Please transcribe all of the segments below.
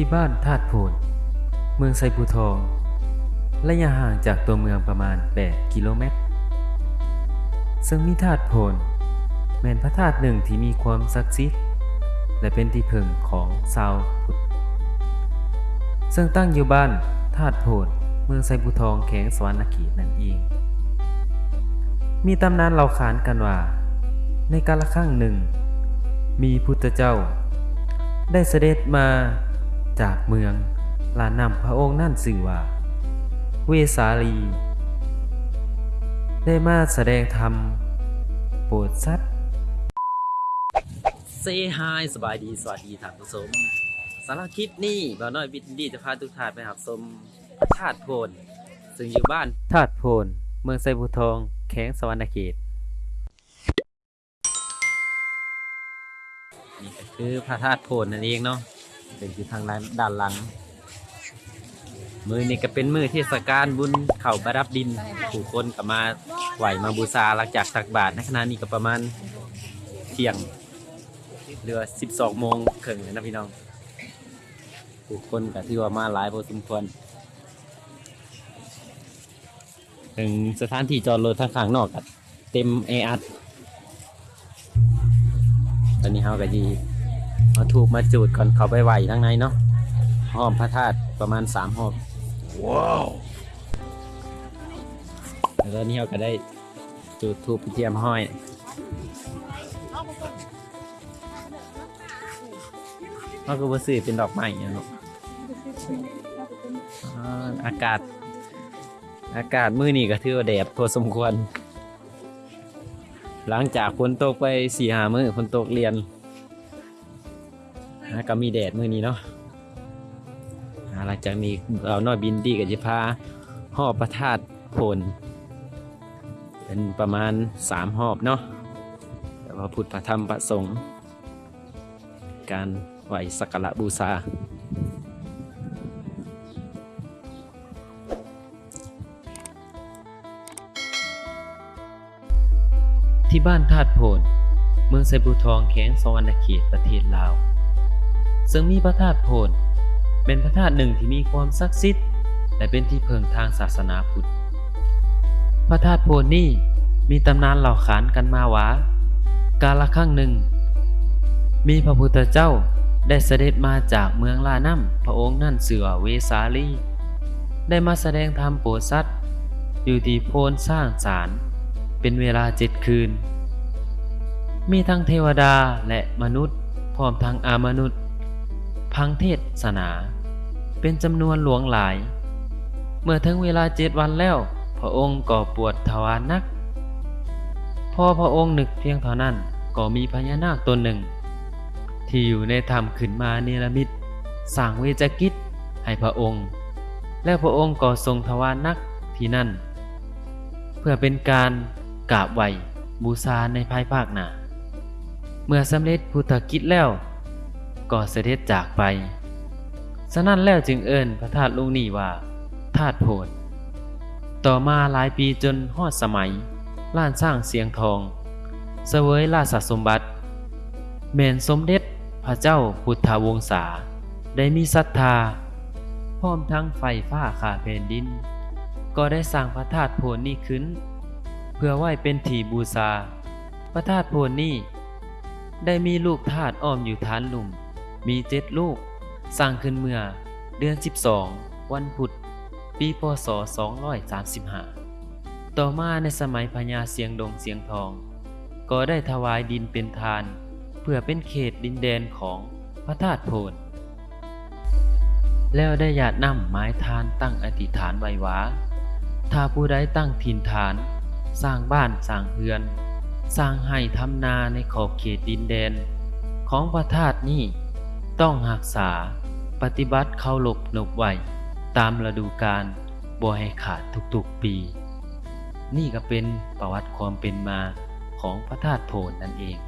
ที่บ้านธาตุโพนเมืองไซภูทอง ระยะห่างจากตัวเมืองประมาณ 8 กิโลเมตร ซึ่งมีธาตุโพนแม่นพระธาตุหนึ่งที่มีความศักดิ์สิทธิ์และเป็นที่พึ่งของชาวพุทธ ซึ่งตั้งอยู่บ้านธาตุโพนเมืองไซภูทองแขงสวรรณเขตนั่นเอง มีตำนานเล่าขานกันว่า ในกาลครั้งหนึ่ง มีพุทธเจ้า ได้เสด็จมา จากเมืองลานนำพระองค์นั่นสื่อว่า เวสาลี ได้มาแสดงธรรม โปรดสัตว์เซฮายสบายดี สวัสดีท่านผู้ชมสำหรับคลิปนี้บ่าวน้อยวิทย์ดีจะพาทุกท่านไปหาชมธาตุโพนซึ่งอยู่บ้านธาตุโพนเมืองไซบูทองแข้งสวรรณเขตนี่ก็คือพระธาตุโพนนั่นเองเนาะ เป็นอยู่ทางด้านหลัง มือนี่ก็เป็นมือเทศกาลบุญเข่าประดับดิน ผู้คนก็มาไหวมาบูชาหลังจากตักบาตรในขณะนี้ก็ประมาณเที่ยงเรือ12โมงครึ่งเลยนะพี่น้อง ผู้คนก็ถือว่ามาหลายพอสมควรถึงสถานที่จอดรถทางข้างนอกก็เต็มแออัดตอนนี้เฮาก็ ดีมาถูกมาจูดก่อนเขาไปไหวทั้งในเนาะห้อมพระธาตุประมาณสามห้อมว้าวแล้วตอนนี้เฮาก็ได้จูดทูบเทียมห้อยเขาก็บ่ซื้อเป็นดอกไม้เนี่ยเนาะอ่าอากาศ อากาศมื้อนี้ก็ถือว่าแดดพอสมควร หลังจากฝนตกไปสี่หามือฝนตกเรียน อ่าก็มีแดดมือนี้เนาะหลังจากนี้เราน้อยบินดีกับจิพาหอบประทาดโพนเป็นประมาณสามหอบเนาะแต่ว่าพุทธธรรมพระสงฆ์การไหวสักการะบูชาที่บ้านธาตุโพนเมืองไซบูทองแข้งสวรรณเขตประเทศลาว ซึ่งมีพระธาตุโพนเป็นพระธาตุหนึ่งที่มีความศักดิ์สิทธิ์และเป็นที่เพิงทางศาสนาพุทธ พระธาตุโพนนี่มีตำนานเหล่าขานกันมาว่า กาลครั้งหนึ่ง มีพระพุทธเจ้าได้เสด็จมาจากเมืองลาน้ำพระองค์นั่นเสือเวสาลี ได้มาแสดงธรรมโปรดสัตว์อยู่ที่โพนสร้างศาลเป็นเวลาเจ็ดคืน มีทั้งเทวดาและมนุษย์ พร้อมทั้งอามนุษย์ พังเทศนา เป็นจำนวนหลวงหลาย เมื่อถึงเวลาเจ็ดวันแล้ว พระองค์ก็ปวดทวารนัก พอพระองค์นึกเพียงเท่านั้นก็มีพญานาคตนหนึ่ง ที่อยู่ในธรรมขึ้นมาเนรมิตสร้างเวจกิจให้พระองค์ และพระองค์ก็ทรงทวารนักที่นั่น เพื่อเป็นการกราบไหวบูชาในภายภาคหน้าเมื่อสำเร็จพุทธกิจแล้ว ก็เสด็จจากไป ฉะนั้นแล้วจึงเอิ้นพระธาตุลุงนี่ว่าธาตุโพนต่อมาหลายปีจนฮอดสมัย ล้านสร้างเสียงทอง เสวยราชสมบัติแม่นสมเด็จพระเจ้าพุทธวงศา ได้มีศรัทธา พร้อมทั้งไฟฟ้าขาแผ่นดิน ก็ได้สร้างพระธาตุโพนนี้ขึ้น เพื่อไหว้เป็นที่บูชาพระธาตุโพนนี้ได้มีลูกธาตุอ้อมอยู่ฐานหลุม มีเจ็ดลูก สร้างขึ้นเมื่อ เดือน 12 วันพุธ ปีพศ 235 ต่อมาในสมัยพญาเสียงดงเสียงทอง ก็ได้ถวายดินเป็นทาน เพื่อเป็นเขตดินแดนของพระธาตุโพนแล้วได้หยาดน้ำไม้ทานตั้งอธิษฐานไว้ว่าถ้าผู้ใดตั้งถิ่นฐาน สร้างบ้านสร้างเรือน สร้างให้ทำนาในขอบเขตดินแดน ของพระธาตุนี้ ต้องหักษา ปฏิบัติเข้าหลบหนบไหวตามฤดูกาลบ่ให้ขาดทุกๆปี นี่ก็เป็นประวัติความเป็นมาของพระธาตุโพนนั่นเอง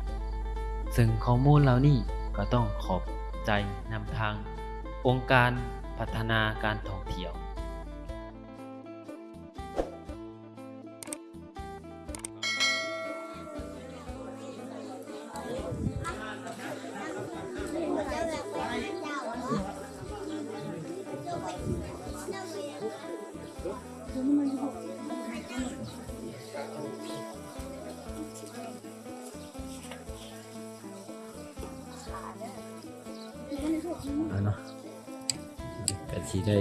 ซึ่งข้อมูลเหล่านี้ก็ต้องขอบใจนำทาง องค์การพัฒนาการท่องเที่ยว เอาเนาะก็สิได้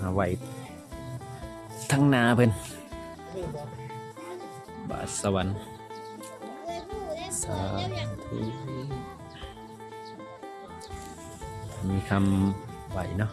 มาไว้ทั้งนาเพิ่นบาทสวรรค์สาธุมีคำไหวเนาะ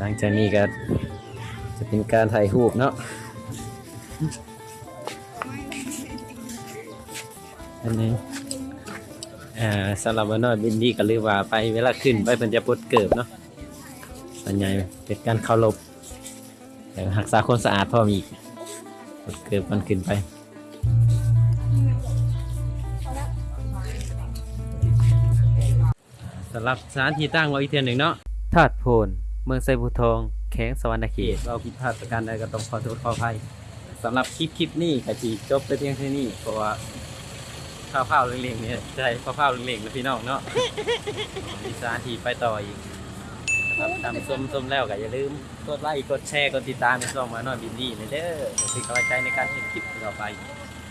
หลังจากนี้ก็จะเป็นการถ่ายรูปเนาะอันนี้อ่าสำหรับวันน้อยบินดีก็เรียว่าไปเวลาขึ้นไปเพิ่นจะปดเกิบเนาะส่วนใหญ่เป็นการเคารพแต่รักษาความสะอาดพอมีปดเกิบมันขึ้นไปสำหรับสถานที่ตั้งไว้อีกเทียนหนึ่งเนาะธาตุโพน มืองไซบูทองแข้งสวรรณเขตเราผิดพลาดประการใดก็ต้องขอโทษขออภัยสำหรับคลิปคลิปนี้ก็จีจบไปเพียงแค่นี้เพราะว่าข้าวเผาเล็งๆเนี่ยใช่ข้าวเผาเล็งๆนะพี่น้องเนาะมีสานทีไปต่ออีกครับตามส้มส้มแล้วก็อย่าลืมกดไลค์กดแชร์กดติดตามในช่องมาหน่อยบินดี้เลยเด้อเป็นกำลังใจในการเห็นคลิปต่อไป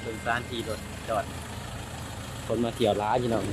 เป็นสถานที่รถจอด คนมาเที่ยวร้านพี่น้อง